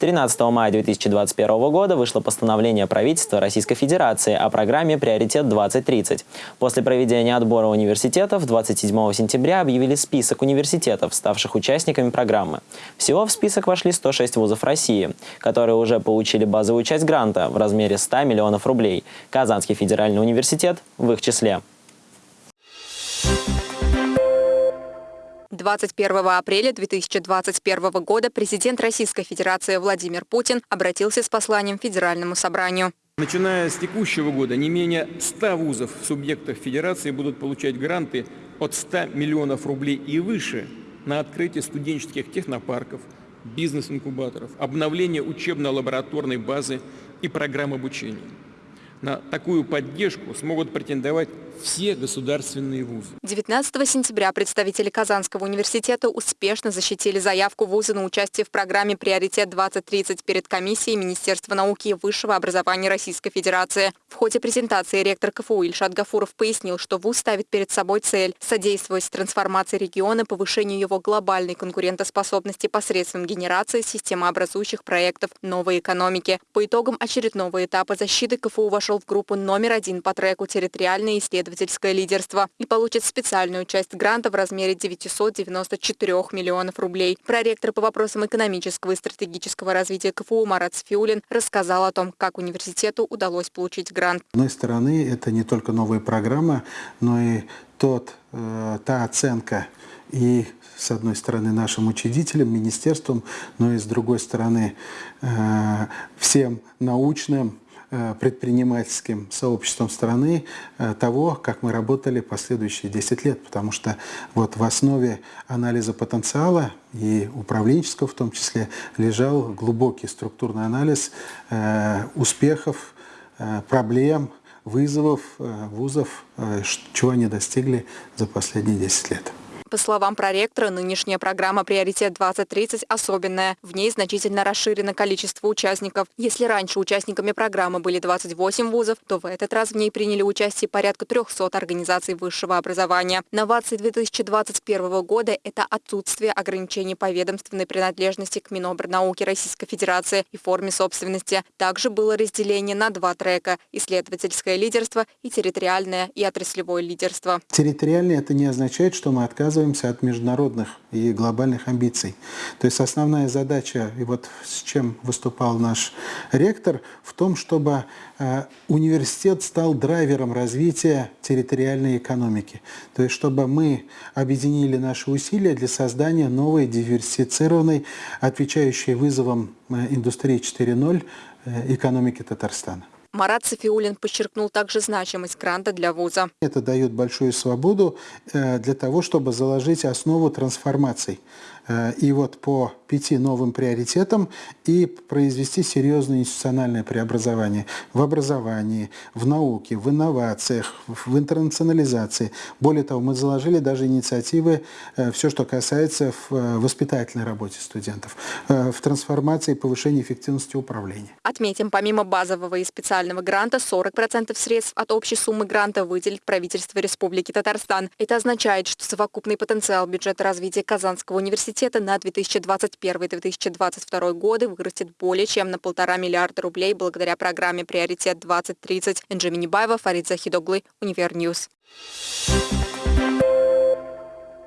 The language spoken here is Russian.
13 мая 2021 года вышло постановление правительства Российской Федерации о программе «Приоритет-2030». После проведения отбора университетов 27 сентября объявили список университетов, ставших участниками программы. Всего в список вошли 106 вузов России, которые уже получили базовую часть гранта в размере 100 миллионов рублей. Казанский федеральный университет в их числе. 21 апреля 2021 года президент Российской Федерации Владимир Путин обратился с посланием Федеральному собранию. Начиная с текущего года не менее 100 вузов в субъектах Федерации будут получать гранты от 100 миллионов рублей и выше на открытие студенческих технопарков, бизнес-инкубаторов, обновление учебно-лабораторной базы и программ обучения. На такую поддержку смогут претендовать все государственные вузы. 19 сентября представители Казанского университета успешно защитили заявку вуза на участие в программе «Приоритет-2030» перед комиссией Министерства науки и высшего образования Российской Федерации. В ходе презентации ректор КФУ Ильшат Гафуров пояснил, что вуз ставит перед собой цель содействовать трансформации региона, повышению его глобальной конкурентоспособности посредством генерации системообразующих проектов новой экономики. По итогам очередного этапа защиты КФУ вошел в группу номер один по треку «Территориальные исследования исследовательское лидерство и получит специальную часть гранта в размере 994 миллионов рублей. Проректор по вопросам экономического и стратегического развития КФУ Марат Сфиулин рассказал о том, как университету удалось получить грант. С одной стороны, это не только новая программа, но и тот, э, та оценка и с одной стороны нашим учредителям, министерством, но и с другой стороны э, всем научным предпринимательским сообществом страны э, того, как мы работали последующие 10 лет. Потому что вот в основе анализа потенциала и управленческого в том числе лежал глубокий структурный анализ э, успехов, проблем, вызовов вузов, чего они достигли за последние 10 лет. По словам проректора, нынешняя программа «Приоритет-2030» особенная. В ней значительно расширено количество участников. Если раньше участниками программы были 28 вузов, то в этот раз в ней приняли участие порядка 300 организаций высшего образования. Новации 2021 года – это отсутствие ограничений по ведомственной принадлежности к Минобрнауке Российской Федерации и форме собственности. Также было разделение на два трека – исследовательское лидерство и территориальное и отраслевое лидерство. Территориальное – это не означает, что мы отказываемся отказываемся от международных и глобальных амбиций. То есть основная задача, и вот с чем выступал наш ректор, в том, чтобы э, университет стал драйвером развития территориальной экономики. То есть чтобы мы объединили наши усилия для создания новой диверсифицированной, отвечающей вызовам э, индустрии 4.0 э, экономики Татарстана. Марат Софиулин подчеркнул также значимость гранта для вуза. Это дает большую свободу э, для того, чтобы заложить основу трансформаций. Э, и вот по пяти новым приоритетам и произвести серьезное институциональное преобразование в образовании, в науке, в инновациях, в интернационализации. Более того, мы заложили даже инициативы, э, все, что касается в воспитательной работе студентов, в трансформации и повышении эффективности управления. Отметим, помимо базового и специального специального гранта 40% средств от общей суммы гранта выделит правительство Республики Татарстан. Это означает, что совокупный потенциал бюджета развития Казанского университета на 2021-2022 годы вырастет более чем на полтора миллиарда рублей благодаря программе «Приоритет-2030». Энджи Минибаева, Фарид Захидоглы, Универ News. Thank you